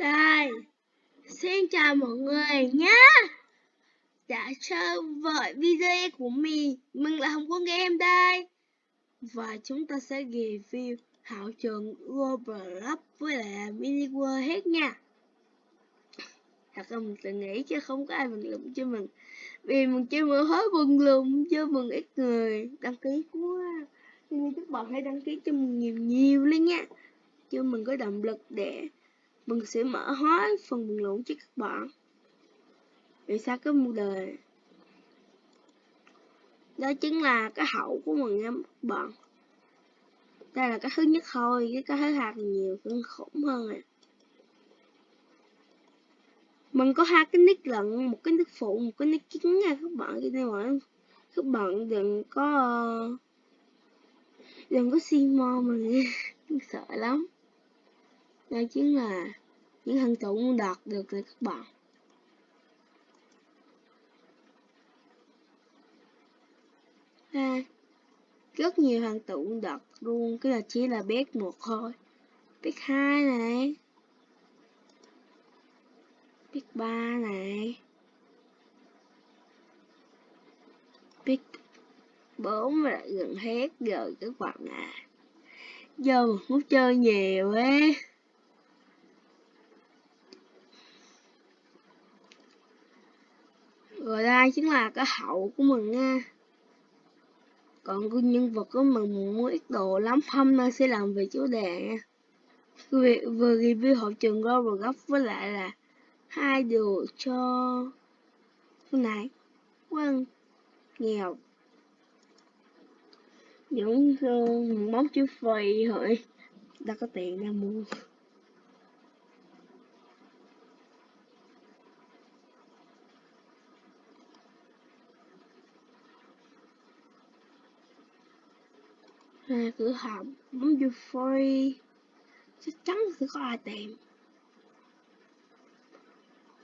Đây, xin chào mọi người nhé. Đã chơi với video của mình. Mình là Hồng Quân Game đây. Và chúng ta sẽ review hảo trường Roblox với lại Mini World hết nha. Thật ra mình tự nghĩ chứ không có ai bình luận cho mình. Vì mình chơi mở hết bình luận cho mình ít người. Đăng ký quá. Nên các bạn hãy đăng ký cho mình nhiều nhiều lên nha. Cho mình có động lực để Vâng, mình sẽ mở hết phần bình luận cho các bạn. Vì sao cái mô đề. Đó chính là cái hậu của mình nha các bạn. Đây là cái thứ nhất thôi cái cái thứ hai nhiều kinh khủng hơn à. Mình có hai cái nick lận, một cái nick phụ, một cái nick chính nha các bạn. Cho nên mà các bạn đừng có đừng có xin mo mình. Sợ lắm đây chính là những thành tựu muốn đạt được từ các bạn. À, rất nhiều thành tựu đạt luôn cái là chỉ là biết một thôi. Biết hai này. Biết ba này. Biết bốn lại gần hết rồi các bạn à giờ muốn chơi nhiều ấy. Ai chính là cái hậu của mình nha còn cái nhân vật của mình muốn ít đồ lắm hôm nay sẽ làm về chủ đề nha vừa, vừa review hậu trường Roblox với lại là hai đồ cho cái này quân nghèo. Những uh, món chữ phì thôi đã có tiền ra mua. À, cửa hàng bấm vô free chắc chắn sẽ có ai tìm.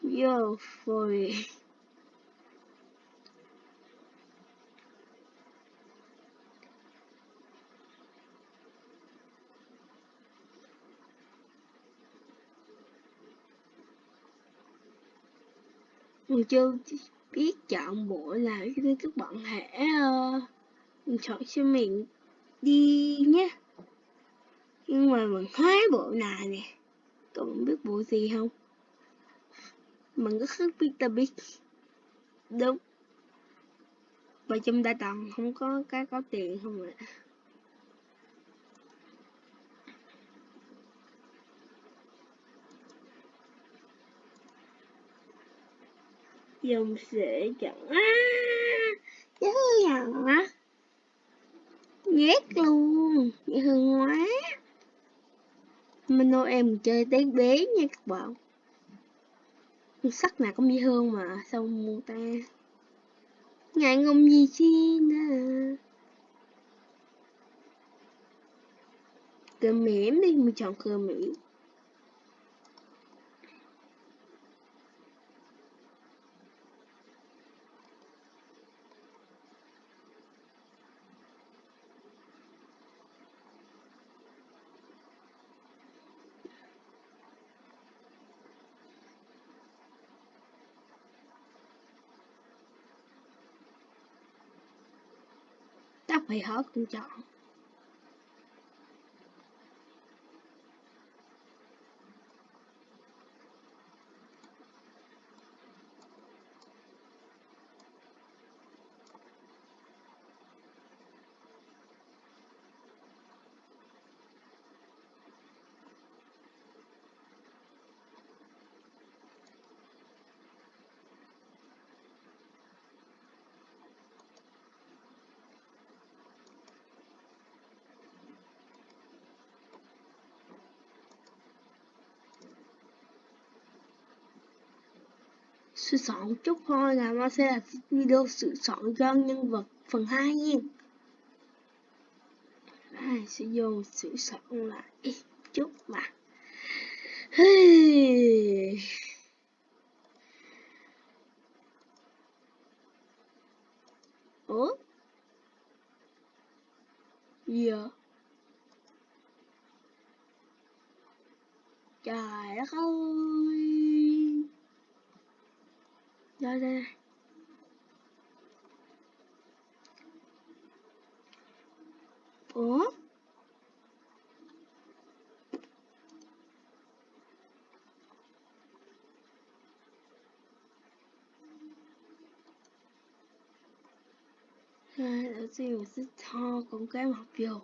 Vô free mình chưa biết chọn bộ nào cho nên các bạn hãy uh, chọn cho mình đi nhé nhưng mà mình hóa bộ này nè. Cậu biết bộ gì không? Mình có khắc Peter Big đúng. Và trong đại tầng không có cái có tiền không ạ? Dùng sẽ chẳng á chứ dàng á ghét luôn. Dễ thương quá. Nói em chơi té bé nha các bạn. Sắc nào cũng dễ thương mà, sao mua ta ngại ngùng gì chi nè cờ mỉm đi, mình chọn cơm mỉm tóc phải hết cũng Sự sửa soạn chút thôi là nó sẽ là video sự soạn cho nhân vật phần 2 nha. Ai sẽ vô sự soạn lại chút mà. Ủa? Gì vậy? Trời đất ơi đây đây ủa? Hai, đầu tiên mình sẽ cho cái học vô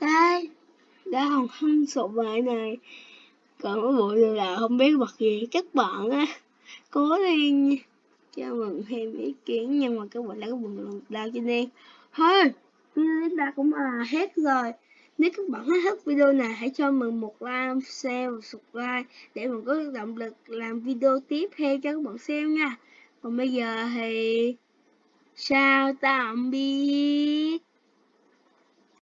đây đã hồng hăng sụp bài này. Còn cái bộ điều là không biết bật gì các bạn á. Cố lên cho mừng thêm ý kiến, nhưng mà các bạn đã có buồn đau cho nên thôi chúng ta cũng là hết rồi. Nếu các bạn thích video này, hãy cho mình một like share và subscribe để mình có động lực làm video tiếp theo cho các bạn xem nha. Còn bây giờ thì chào tạm biệt